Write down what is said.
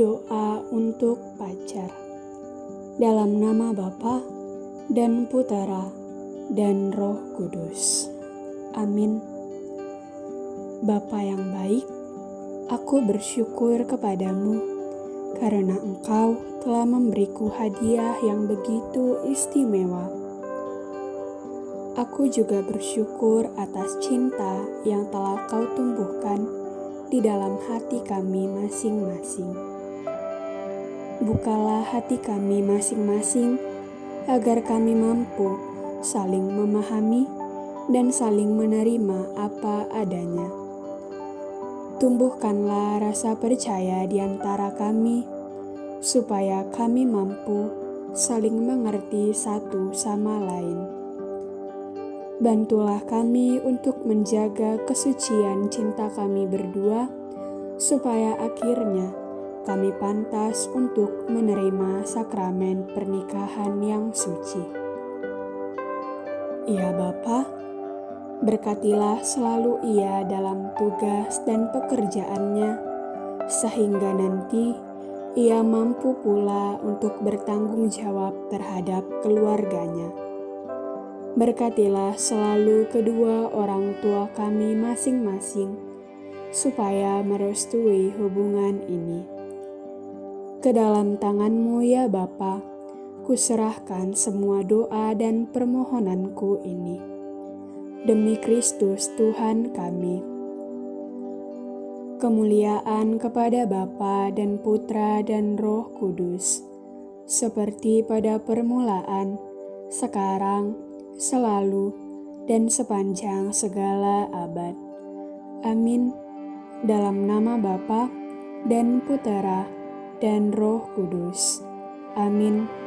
Doa untuk pacar. Dalam nama Bapa dan Putera dan Roh Kudus. Amin. Bapa yang baik, aku bersyukur kepadamu karena engkau telah memberiku hadiah yang begitu istimewa. Aku juga bersyukur atas cinta yang telah kau tumbuhkan di dalam hati kami masing-masing. Bukalah hati kami masing-masing agar kami mampu saling memahami dan saling menerima apa adanya. Tumbuhkanlah rasa percaya di antara kami, supaya kami mampu saling mengerti satu sama lain. Bantulah kami untuk menjaga kesucian cinta kami berdua, supaya akhirnya kami pantas untuk menerima sakramen pernikahan yang suci. Ya Bapa, berkatilah selalu ia dalam tugas dan pekerjaannya, sehingga nanti ia mampu pula untuk bertanggung jawab terhadap keluarganya Berkatilah selalu kedua orang tua kami masing-masing, supaya merestui hubungan ini. Ke dalam tanganmu ya Bapa, kuserahkan semua doa dan permohonanku ini. Demi Kristus Tuhan kami. Kemuliaan kepada Bapa dan Putra dan Roh Kudus, seperti pada permulaan, sekarang, selalu, dan sepanjang segala abad. Amin. Dalam nama Bapa dan Putera dan Roh Kudus. Amin.